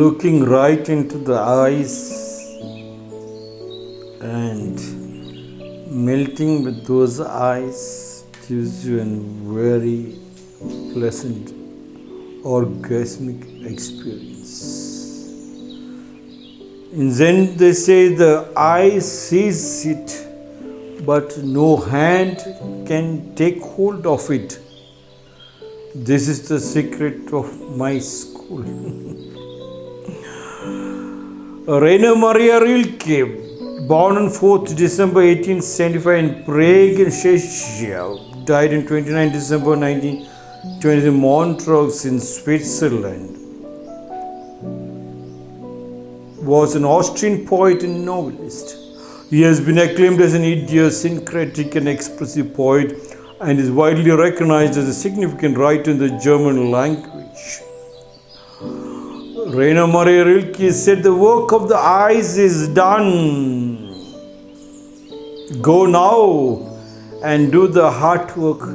looking right into the eyes and melting with those eyes gives you a very pleasant orgasmic experience. In Zen, they say the eye sees it, but no hand can take hold of it. This is the secret of my school. Rainer Maria Rilke, born on 4th December 1875 in Prague, Czechia, died on 29 December 1920 in Montreux in Switzerland, was an Austrian poet and novelist. He has been acclaimed as an idiosyncratic and expressive poet and is widely recognized as a significant writer in the German language. Rainer Maria Rilke said, The work of the eyes is done. Go now and do the heart work